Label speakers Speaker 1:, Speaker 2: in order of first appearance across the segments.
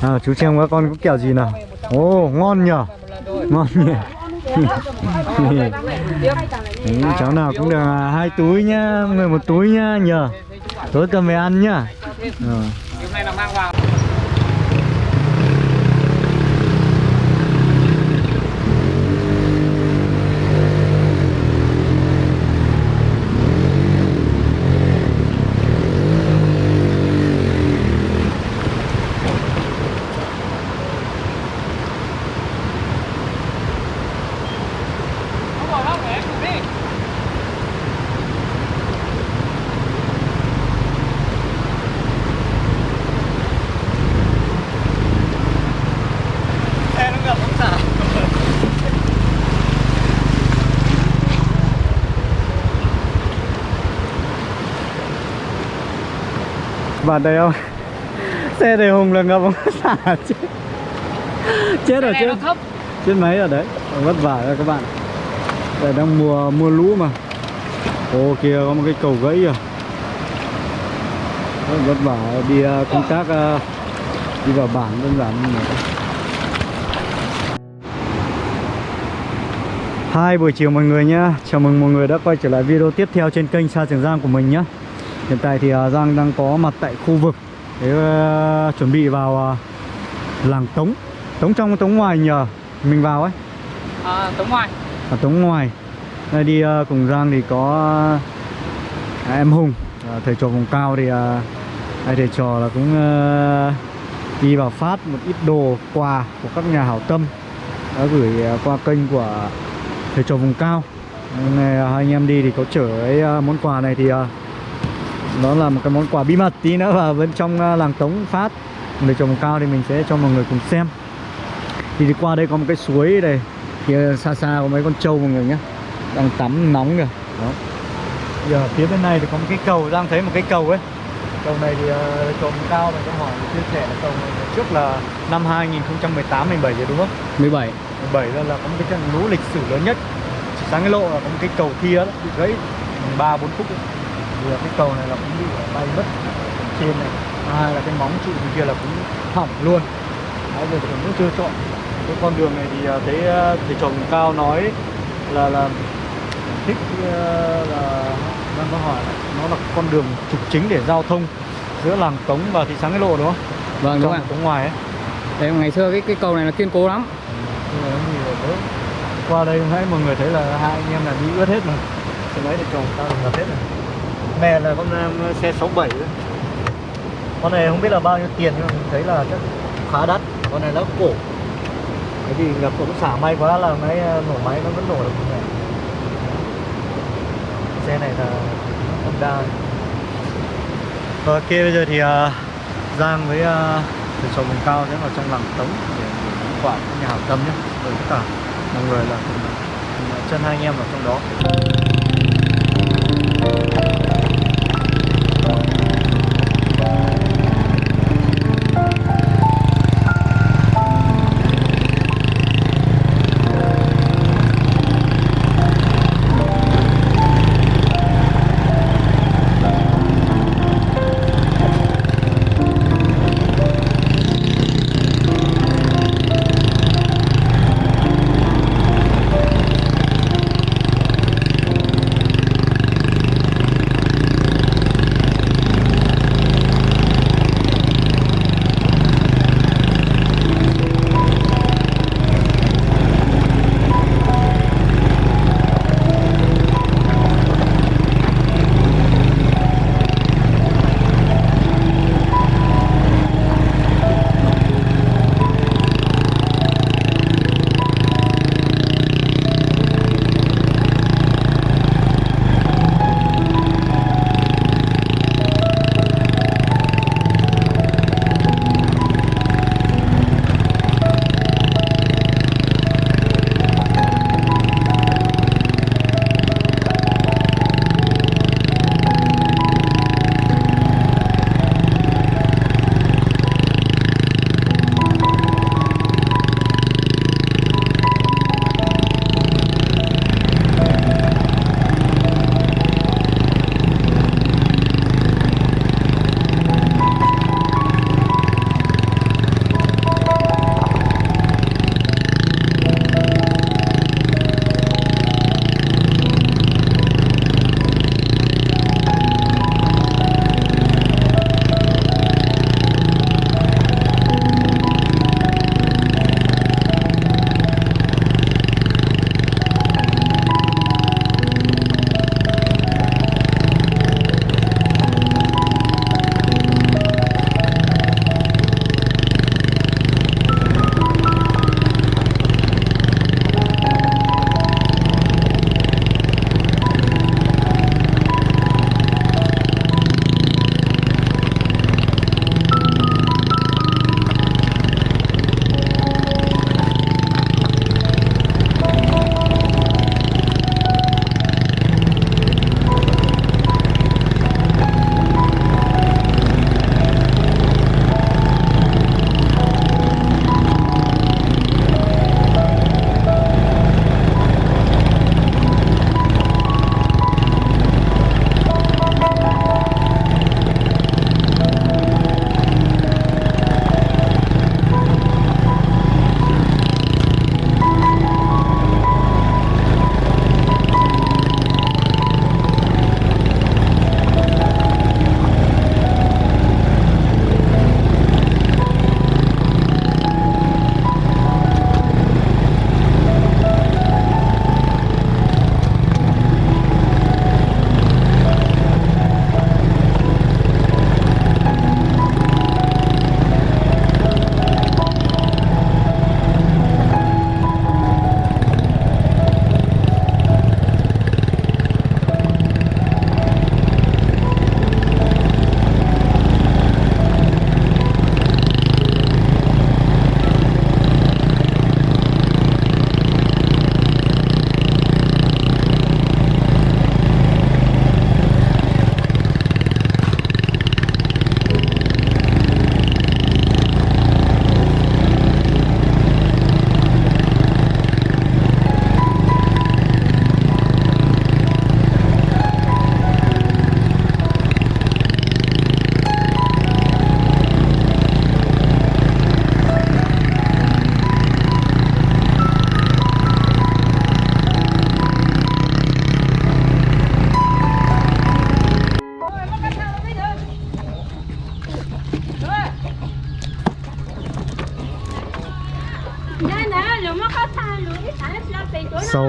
Speaker 1: À, chú xem các con có kẹo gì nào? Ồ ngon nhở Ngon nhỉ ừ, Cháu nào cũng được à, hai túi nhá Người một túi nhá nhờ. Tối cầm về ăn nhá. Ờ.
Speaker 2: Hôm nay là mang vào. Không bỏ đâu, để em cùng đi. Xe nó ngập không sao.
Speaker 1: Bạn đây không? Xe đầy hùng là ngập không xả chết Chết rồi chết. Chết máy rồi đấy. Vất vả rồi các bạn. Đây đang mùa mùa lũ mà. Ồ kia có một cái cầu gãy à Rất vất vả. Đi ờ, công tác ờ, Đi vào bản đơn giản như này Hai buổi chiều mọi người nhá. Chào mừng mọi người đã quay trở lại video tiếp theo trên kênh Sa Trường Giang của mình nhá Hiện tại thì ờ, Giang đang có mặt tại khu vực để ờ, chuẩn bị vào ờ, làng Tống. Tống trong Tống ngoài nhờ Mình vào ấy.
Speaker 2: À, tống ngoài.
Speaker 1: ở Tống ngoài. Đây đi ờ, cùng Giang thì có à, em Hùng à, thầy trò vùng cao thì à, thầy trò là cũng ờ, đi vào phát một ít đồ quà của các nhà hảo tâm. Đã gửi qua kênh của thầy trò vùng cao. Hôm nay hai anh em đi thì có chở cái món quà này thì nó là một cái món quà bí mật tí nữa vào bên trong ờ, làng Tống phát. Trò vùng cao thì mình sẽ cho mọi người cùng xem. Thì đi qua đây có một cái suối đây. Kia xa xa có mấy con trâu mọi người nhé. Đang tắm nóng kìa. Đó. Giờ phía bên này thì có một cái cầu đang thấy một cái cầu ấy. Cầu này thì cầu cao này có hỏi chia sẻ là cầu này trước là năm 2018 17 rồi đúng không?
Speaker 2: 17.
Speaker 1: 17 là, là có một cái trận lũ lịch sử lớn nhất. Sáng cái lộ là có một cái cầu kia đó, bị gãy. Ba bốn phút ấy. Là cái cầu này là cũng bị bay mất trên này hai là cái móng trụ bên kia là cũng hỏng luôn Đấy, giờ thì cũng chưa chọn cái con đường này thì à, thấy à, thầy vùng cao nói là là thích à, là đang có hỏi nó là con đường trục chính để giao thông giữa làng Tống và thị xã Cái Lộ đúng không?
Speaker 2: Vâng đúng ạ.
Speaker 1: Tống ngoài ấy.
Speaker 2: Đấy ngày xưa cái cái cầu này là kiên cố lắm.
Speaker 1: Qua đây nãy mọi người thấy là hai anh em là đi ướt hết mà. Xe máy thì chồng tao là hết rồi. Mẹ là con à, xe 67 đấy. Con này không biết là bao nhiêu tiền nhưng mình thấy là chắc khá đắt. Con này nó cổ. Cái gì ngập cũng xả may quá là máy à, nổ máy nó vẫn nổ được như này. Xe này là Honda. Ok bây giờ thì uh, Giang với uh, thầy trò cao sẽ vào trong làng Tống để gửi nhà hảo tâm nhé với tất cả mọi người là cùng, cùng chân hai anh em vào trong đó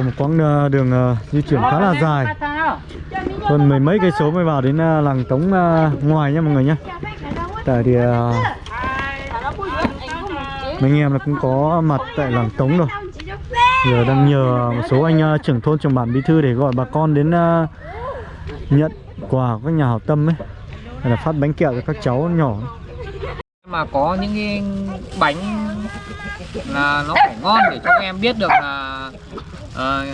Speaker 1: một quãng ờ, đường ờ, di chuyển khá là dài. Hơn mười mấy cây số mới vào đến ờ, làng Tống ngoài nha mọi người nhé tại thì mấy anh em là cũng có mặt tại làng Tống rồi. Giờ đang nhờ một số anh trưởng thôn, trưởng bản bí thư để gọi bà con đến nhận quà của các nhà hảo tâm ấy. Hay là phát bánh kẹo cho các cháu nhỏ.
Speaker 2: Mà có những cái bánh là nó phải ngon để cho các em biết được là ờ,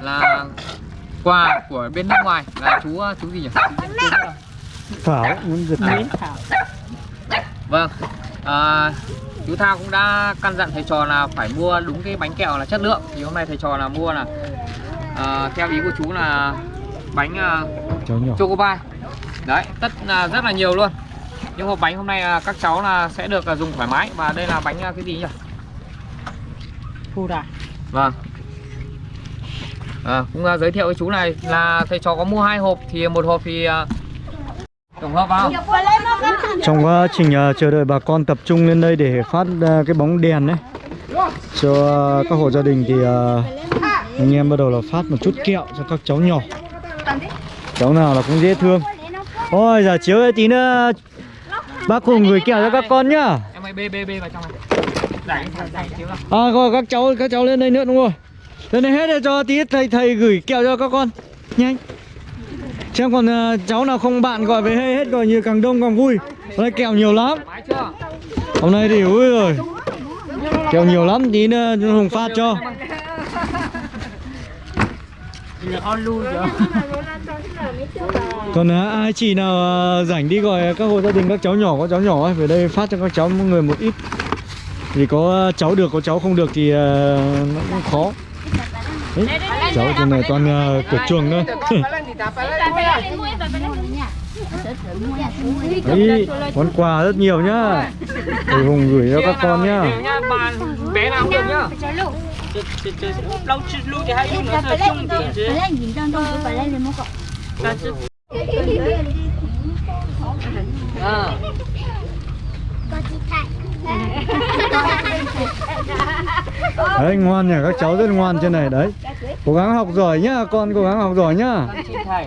Speaker 2: là quà của bên nước ngoài. Là chú chú gì nhỉ?
Speaker 1: Thảo muốn giật
Speaker 2: À.
Speaker 1: nhí
Speaker 2: vâng à, chú Thao cũng đã căn dặn thầy trò là phải mua đúng cái bánh kẹo là chất lượng. Thì hôm nay thầy trò là mua là à, theo ý của chú là bánh à,
Speaker 1: cháu nhỏ.
Speaker 2: choco pie đấy tất là rất là nhiều luôn. Nhưng hộp bánh hôm nay à, các cháu là sẽ được à, dùng thoải mái. Và đây là bánh à, cái gì nhỉ
Speaker 3: Đà
Speaker 2: vâng. À, cũng à, giới thiệu với chú này là thầy trò có mua hai hộp thì một hộp thì à, tổng hợp vào.
Speaker 1: Trong quá trình ờ, chờ đợi bà con tập trung lên đây để phát ờ, cái bóng đèn đấy cho ờ, các hộ gia đình thì ờ, anh em bắt đầu là phát một chút kẹo cho các cháu nhỏ. Cháu nào là cũng dễ thương. Ôi giờ chiếu ấy tí nữa bác cùng gửi kẹo cho các con nhá.
Speaker 2: Em ơi bê bê bê vào trong này
Speaker 1: à rồi các cháu các cháu lên đây nữa đúng rồi lên đây hết rồi cho tí thầy thầy gửi kẹo cho các con. Nhanh. Xem còn ờ, cháu nào không bạn gọi về hết hết gọi nhiều càng đông càng vui. Hôm nay kẹo nhiều lắm. Hôm nay thì ui rồi. Kẹo nhiều lắm tí nữa hùng phát cho. Còn à, ai chị nào à, rảnh đi gọi các hộ gia đình các cháu nhỏ có cháu nhỏ ấy về đây phát cho các cháu mỗi người một ít vì có ờ, cháu được có cháu không được thì ờ, nó cũng khó. Đấy, cháu trên này toàn uh, cửa chuồng thôi. Đấy, món quà rất nhiều nhá. Thầy hùng gửi cho các con nhá.
Speaker 2: Bé nào cũng được nhá
Speaker 3: Lâu chứ lưu thì hai lưu nữa thôi chung thì chứ
Speaker 2: à.
Speaker 1: đấy ngoan nhỉ các cháu rất ngoan trên này đấy. Cố gắng học giỏi nhá con cố gắng học giỏi nhá.
Speaker 2: Xin thầy.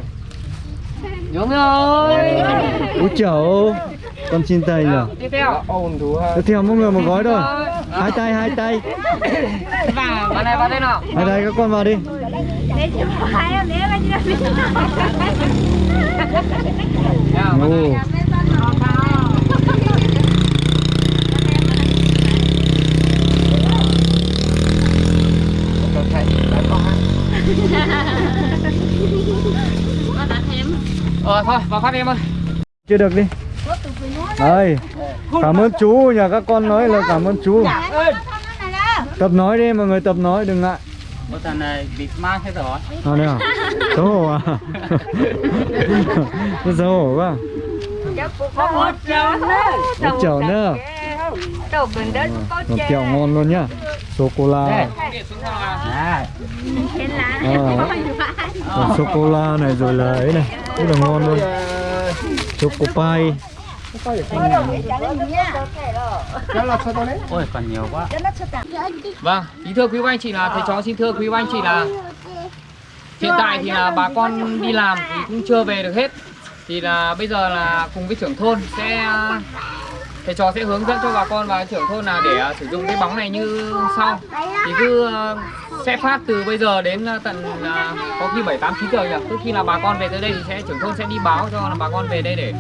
Speaker 2: Đúng rồi.
Speaker 1: Úi chào con xin thầy nhỉ.
Speaker 2: Tiếp theo.
Speaker 1: Tiếp theo mỗi người một gói thôi. Hai tay hai tay.
Speaker 2: Vào vào này vào đây nào.
Speaker 1: Hai tay các con vào đi.
Speaker 2: Nào vào đây.
Speaker 1: Ồ.
Speaker 2: thôi vào phát em ơi.
Speaker 1: Chưa được đi. Đây cảm ơn chú nhờ các con nói là cảm ơn chú. Tập nói đi mọi người tập nói đừng ngại.
Speaker 3: Một thằng này bị mang hết rồi.
Speaker 1: À đây à xấu hổ à? Xấu hổ quá.
Speaker 3: Một chồng
Speaker 1: một chậu nữa một kẹo ngon luôn nhá. Sô cô la
Speaker 2: điện xuống nào
Speaker 3: À
Speaker 1: à, sô cô la này rồi là ấy này rất là ngon luôn. Choco pie
Speaker 3: Ôi còn nhiều quá.
Speaker 2: Vâng ý thưa quý anh chị là thầy chó xin thưa quý anh chị là hiện tại thì là bà con đi làm thì cũng chưa về được hết. Thì là bây giờ là cùng với trưởng thôn sẽ thầy trò sẽ hướng dẫn cho bà con và trưởng thôn là để à, sử dụng cái bóng này như sau. Thì cứ ờ, sẽ phát từ bây giờ đến ờ, tận à, có khi 7 8 9 giờ nhỉ? Cứ khi là bà con về tới đây thì sẽ trưởng thôn sẽ đi báo cho là bà con về đây để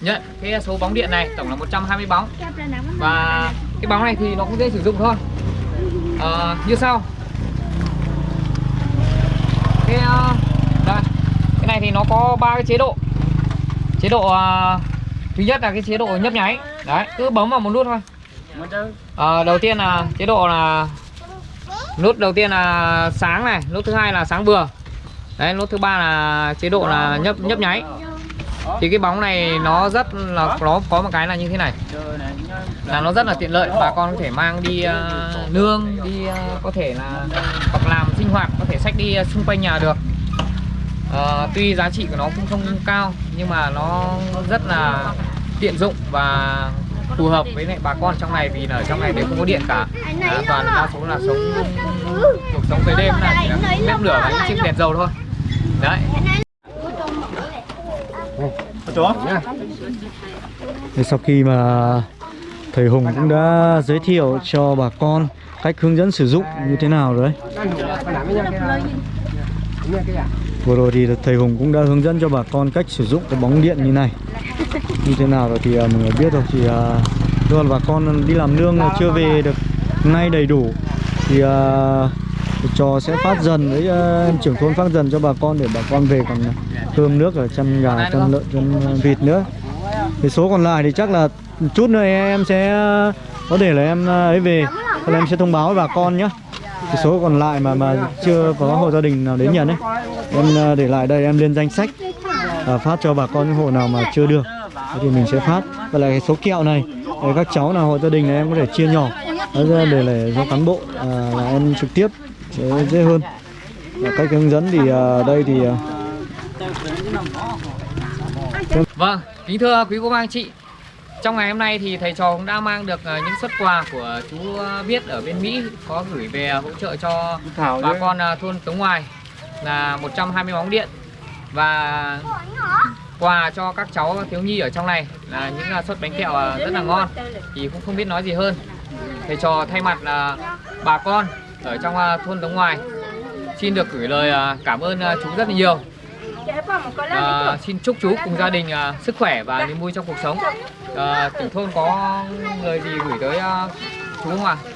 Speaker 2: nhận cái số bóng điện này tổng là 120 bóng. Và cái bóng này thì nó cũng dễ sử dụng thôi. À, như sau. Cái đây. Cái này thì nó có ba cái chế độ. Chế độ uh, thứ nhất là cái chế độ nhấp nháy đấy cứ bấm vào một nút thôi. À, đầu tiên là chế độ là nút đầu tiên là sáng này nút thứ hai là sáng vừa. Đấy nút thứ ba là chế độ là nhấp nhấp nháy. Thì cái bóng này nó rất là nó có một cái là như thế này. Là nó rất là tiện lợi bà con có thể mang đi uh, nương đi uh, có thể là hoặc làm sinh hoạt có thể sách đi xung quanh nhà được. Uh, tuy giá trị của nó cũng không cao nhưng mà nó rất là tiện dụng và phù hợp với lại bà con trong này vì là ở trong này đều không có điện cả. À, toàn đa số là sống cuộc sống về đêm là chỉ là bếp lửa và những chiếc đèn dầu thôi. Đấy.
Speaker 1: Thì sau khi mà thầy Hùng cũng đã giới thiệu cho bà con cách hướng dẫn sử dụng như thế nào rồi đấy. Vừa rồi thì thầy Hùng cũng đã hướng dẫn cho bà con cách sử dụng cái bóng điện như này. Như thế nào rồi thì à, mọi người biết rồi. Thì à, do là bà con đi làm nương chưa về được ngay đầy đủ. Thì à, trò sẽ phát dần với à, trưởng thôn phát dần cho bà con để bà con về còn cơm nước ở chăn gà, chăn lợn, chăn vịt nữa. Thì số còn lại thì chắc là chút nữa em sẽ có thể là em à, ấy về. Là em sẽ thông báo với bà con nhé cái số còn lại mà mà chưa có hộ gia đình nào đến nhận ấy em à, để lại đây em lên danh sách à, phát cho bà con những hộ nào mà chưa được thì mình sẽ phát. Và lại cái số kẹo này để các cháu nào hộ gia đình này em có thể chia nhỏ. Ra để lại cho cán bộ à, là em trực tiếp sẽ dễ hơn. Và cách hướng dẫn thì à, đây thì à,
Speaker 2: Vâng, kính thưa quý cô bác anh chị. Trong ngày hôm nay thì thầy trò cũng đã mang được ờ, những xuất quà của chú ờ, Viết ở bên Mỹ Có gửi về hỗ trợ cho bà con ờ, thôn Tống Ngoài là 120 bóng điện Và quà cho các cháu thiếu nhi ở trong này Là những à, suất bánh kẹo à, rất là ngon Thì cũng không biết nói gì hơn Thầy trò thay mặt là bà con ở trong à, thôn Đống Ngoài Xin được gửi lời cảm ơn chú rất là nhiều À, xin chúc chú cùng gia đình à, sức khỏe và niềm vui trong cuộc sống. À, trưởng thôn có lời gì gửi tới à, chú không ạ?
Speaker 3: à?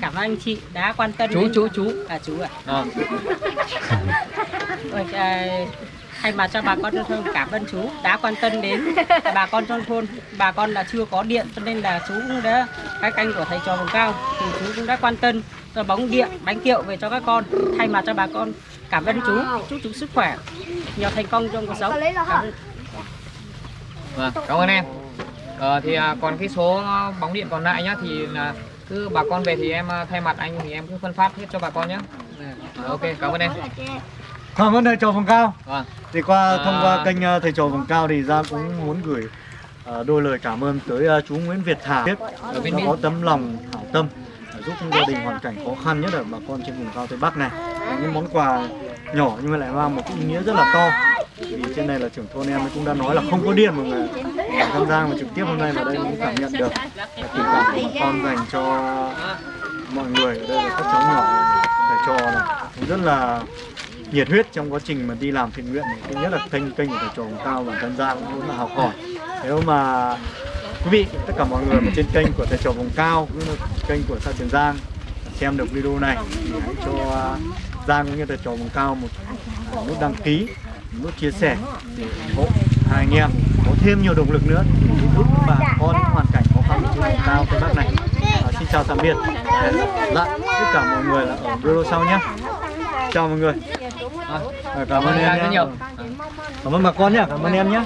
Speaker 3: Cảm ơn anh chị đã quan tâm
Speaker 2: Chú
Speaker 3: đến-
Speaker 2: chú chú.
Speaker 3: À chú à.
Speaker 2: À,
Speaker 3: Ôi, à, thay mặt cho bà con trong thôn cảm ơn chú đã quan tâm đến bà con trong thôn bà con là chưa có điện cho nên là chú cũng đã cái canh của thầy trò vùng cao thì chú cũng đã quan tâm cho bóng điện bánh kẹo về cho các con thay mặt cho bà con cảm ơn chú chúc chú sức khỏe nhiều thành công trong cuộc sống cảm ơn.
Speaker 2: vâng, cảm ơn em. Ờ, thì à, còn cái số bóng điện còn lại nhá thì là cứ bà con về thì em à, thay mặt anh thì em cứ phân phát hết cho bà con nhé. ok, cảm ơn em.
Speaker 1: cảm ơn thầy trò vùng cao
Speaker 2: Vâng.
Speaker 1: thì qua thông qua
Speaker 2: À.
Speaker 1: kênh ờ, thầy trò vùng cao thì ra cũng muốn gửi ờ, đôi lời cảm ơn tới ờ, chú Nguyễn Việt Thảo đã có tấm lòng hảo tâm ờ, giúp gia đình hoàn cảnh khó khăn nhất ở bà con trên vùng cao tây bắc này những món quà nhỏ nhưng mà lại mang một ý nghĩa rất là to vì trên này là trưởng thôn em cũng đã nói là không có điện mọi người Ở Tân Giang mà trực tiếp hôm nay vào đây cũng cảm nhận được. Là tình cảm của bà con dành cho mọi người ở đây là các cháu nhỏ thầy trò này. Cũng rất là nhiệt huyết trong quá trình mà đi làm thiện nguyện này. thứ nhất là kênh kênh của thầy trò vùng cao và tham Giang cũng rất là học hỏi. Nếu mà quý vị, tất cả mọi người mà trên kênh của thầy trò vùng cao cũng như là kênh của xã Trường Giang xem được video này thì hãy cho Giang cũng như thầy trò vùng cao một nút đăng ký nút chia sẻ để ủng hộ hai anh em có thêm nhiều động lực nữa để giúp bà con hoàn cảnh khó khăn của vùng cao tây bắc này. À, xin chào tạm biệt. Hẹn lại tất cả mọi người là ở video sau nhé. Chào mọi người. À, cảm ơn em
Speaker 2: rất
Speaker 1: nhé.
Speaker 2: Nhiều.
Speaker 1: cảm ơn bà con nhé. Cảm ơn em nhé.